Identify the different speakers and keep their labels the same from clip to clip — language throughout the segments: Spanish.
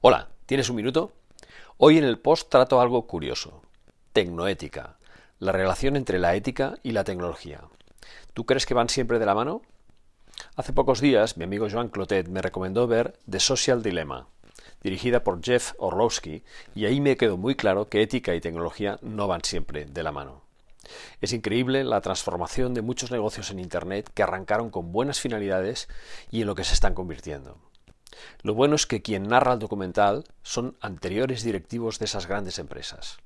Speaker 1: Hola, ¿tienes un minuto? Hoy en el post trato algo curioso. Tecnoética. La relación entre la ética y la tecnología. ¿Tú crees que van siempre de la mano? Hace pocos días mi amigo Joan Clotet me recomendó ver The Social Dilemma, dirigida por Jeff Orlowski, y ahí me quedó muy claro que ética y tecnología no van siempre de la mano. Es increíble la transformación de muchos negocios en Internet que arrancaron con buenas finalidades y en lo que se están convirtiendo. Lo bueno es que quien narra el documental son anteriores directivos de esas grandes empresas.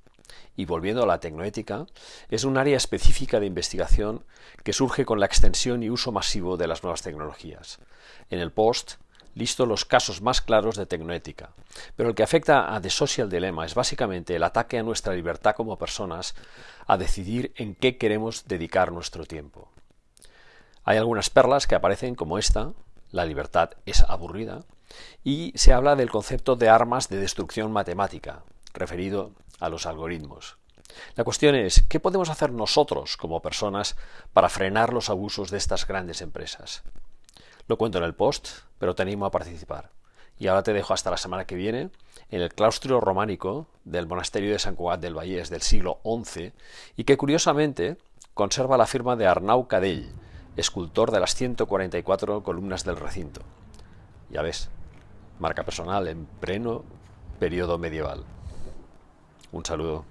Speaker 1: Y volviendo a la tecnoética, es un área específica de investigación que surge con la extensión y uso masivo de las nuevas tecnologías. En el post listo los casos más claros de tecnoética, pero el que afecta a The Social Dilemma es básicamente el ataque a nuestra libertad como personas a decidir en qué queremos dedicar nuestro tiempo. Hay algunas perlas que aparecen como esta, la libertad es aburrida, y se habla del concepto de armas de destrucción matemática, referido a los algoritmos. La cuestión es, ¿qué podemos hacer nosotros como personas para frenar los abusos de estas grandes empresas? Lo cuento en el post, pero te animo a participar. Y ahora te dejo hasta la semana que viene en el claustro románico del monasterio de San Cugat del Vallés del siglo XI y que curiosamente conserva la firma de Arnau Cadell, escultor de las 144 columnas del recinto. Ya ves, marca personal en pleno periodo medieval. Un saludo.